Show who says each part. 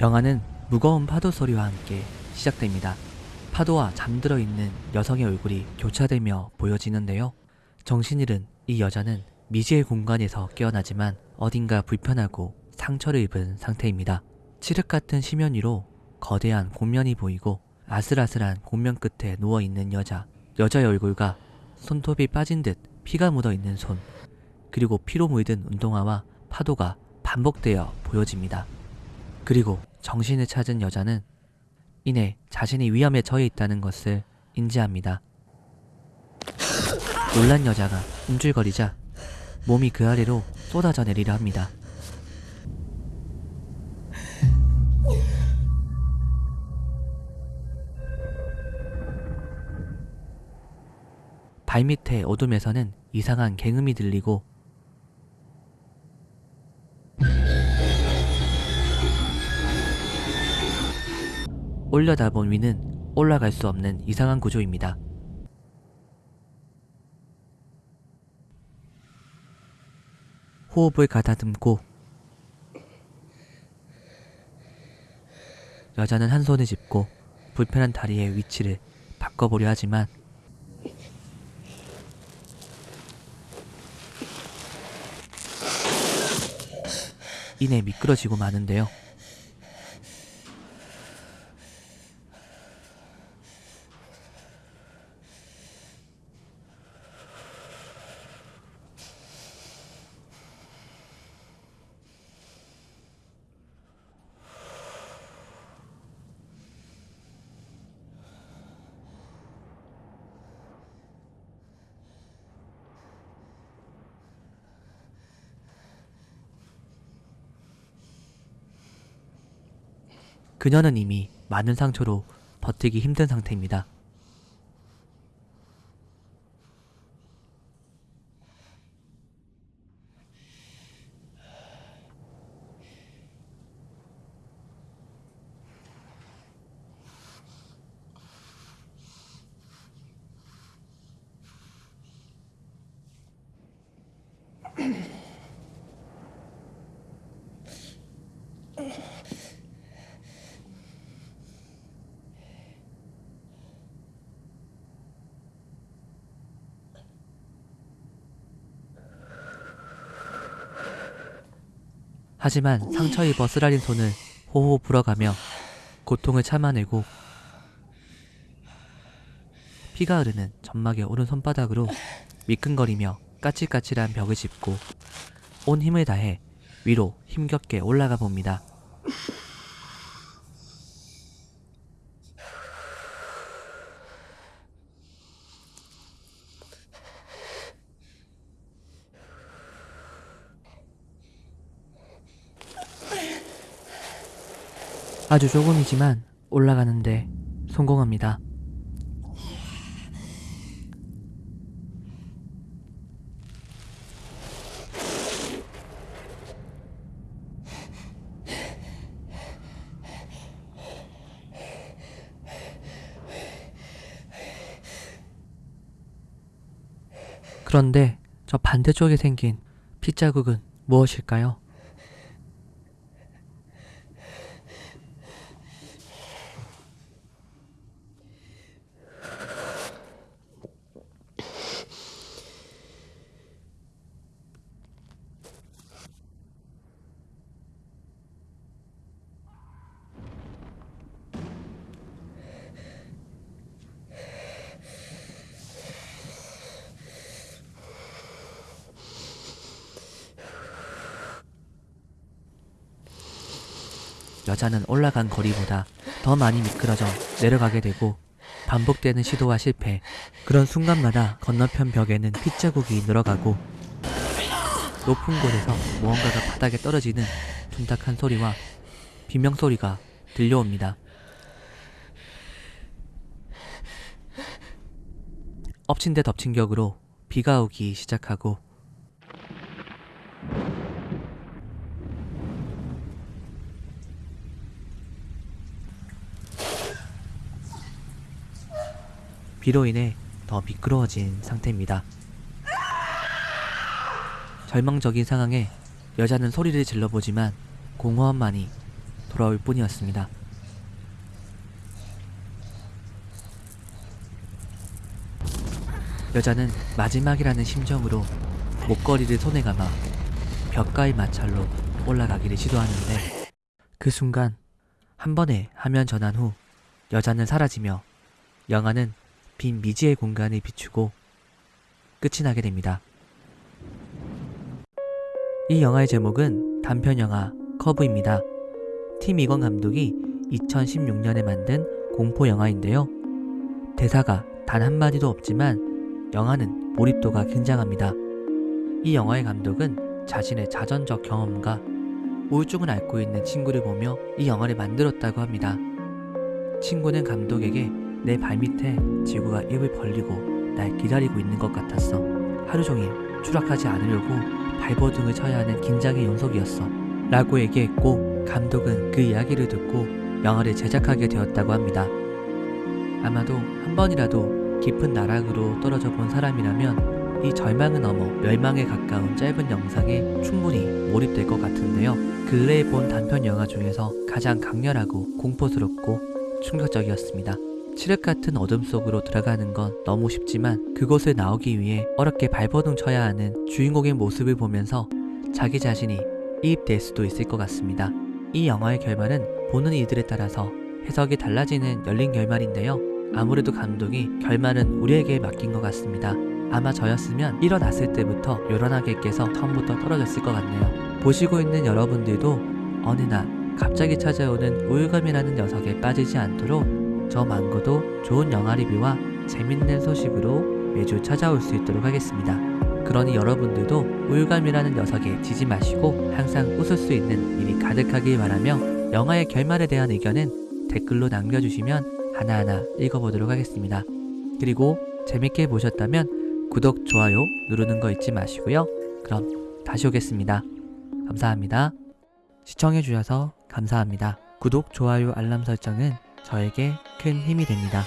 Speaker 1: 영화는 무거운 파도 소리와 함께 시작됩니다. 파도와 잠들어 있는 여성의 얼굴이 교차되며 보여지는데요. 정신 잃은 이 여자는 미지의 공간에서 깨어나지만 어딘가 불편하고 상처를 입은 상태입니다. 칠흑 같은 심연 위로 거대한 곤면이 보이고 아슬아슬한 곤면 끝에 누워있는 여자. 여자의 얼굴과 손톱이 빠진 듯 피가 묻어 있는 손. 그리고 피로 물든 운동화와 파도가 반복되어 보여집니다. 그리고 정신을 찾은 여자는 이내 자신이 위험에 처해 있다는 것을 인지합니다. 놀란 여자가 움찔거리자 몸이 그 아래로 쏟아져 내리려 합니다. 발밑의 어둠에서는 이상한 갱음이 들리고 올려다본 위는 올라갈 수 없는 이상한 구조입니다. 호흡을 가다듬고 여자는 한 손을 짚고 불편한 다리의 위치를 바꿔보려 하지만 이내 미끄러지고 마는데요. 그녀는 이미 많은 상처로 버티기 힘든 상태입니다. 하지만 상처 입어 쓰라린 손을 호호 불어가며 고통을 참아내고 피가 흐르는 점막의 오른 손바닥으로 미끈거리며 까칠까칠한 벽을 짚고 온 힘을 다해 위로 힘겹게 올라가 봅니다. 아주 조금이지만 올라가는데 성공합니다. 그런데 저 반대쪽에 생긴 핏자국은 무엇일까요? 여자는 올라간 거리보다 더 많이 미끄러져 내려가게 되고 반복되는 시도와 실패 그런 순간마다 건너편 벽에는 핏자국이 늘어가고 높은 곳에서 무언가가 바닥에 떨어지는 둔탁한 소리와 비명소리가 들려옵니다. 엎친 데 덮친 격으로 비가 오기 시작하고 비로 인해 더 미끄러워진 상태입니다. 절망적인 상황에 여자는 소리를 질러보지만 공허함만이 돌아올 뿐이었습니다. 여자는 마지막이라는 심정으로 목걸이를 손에 감아 벽가의 마찰로 올라가기를 시도하는데 그 순간 한 번에 화면 전환 후 여자는 사라지며 영화는 빈 미지의 공간을 비추고 끝이 나게 됩니다. 이 영화의 제목은 단편 영화 커브입니다. 팀 이건 감독이 2016년에 만든 공포 영화인데요. 대사가 단 한마디도 없지만 영화는 몰입도가 굉장합니다. 이 영화의 감독은 자신의 자전적 경험과 우울증을 앓고 있는 친구를 보며 이 영화를 만들었다고 합니다. 친구는 감독에게 내 발밑에 지구가 입을 벌리고 날 기다리고 있는 것 같았어. 하루 종일 추락하지 않으려고 발버둥을 쳐야 하는 긴장의 연속이었어. 라고 얘기했고 감독은 그 이야기를 듣고 영화를 제작하게 되었다고 합니다. 아마도 한 번이라도 깊은 나락으로 떨어져 본 사람이라면 이 절망을 넘어 멸망에 가까운 짧은 영상에 충분히 몰입될 것 같은데요. 근래에 본 단편 영화 중에서 가장 강렬하고 공포스럽고 충격적이었습니다. 칠흑 같은 어둠 속으로 들어가는 건 너무 쉽지만 그곳을 나오기 위해 어렵게 발버둥 쳐야 하는 주인공의 모습을 보면서 자기 자신이 이입될 수도 있을 것 같습니다. 이 영화의 결말은 보는 이들에 따라서 해석이 달라지는 열린 결말인데요. 아무래도 감독이 결말은 우리에게 맡긴 것 같습니다. 아마 저였으면 일어났을 때부터 요란하게 깨서 처음부터 떨어졌을 것 같네요. 보시고 있는 여러분들도 어느 날 갑자기 찾아오는 우울감이라는 녀석에 빠지지 않도록 저 망고도 좋은 영화 리뷰와 재밌는 소식으로 매주 찾아올 수 있도록 하겠습니다. 그러니 여러분들도 우울감이라는 녀석에 지지 마시고 항상 웃을 수 있는 일이 가득하길 바라며 영화의 결말에 대한 의견은 댓글로 남겨주시면 하나하나 읽어보도록 하겠습니다. 그리고 재밌게 보셨다면 구독, 좋아요 누르는 거 잊지 마시고요. 그럼 다시 오겠습니다. 감사합니다. 시청해주셔서 감사합니다. 구독, 좋아요, 알람 설정은 저에게 큰 힘이 됩니다.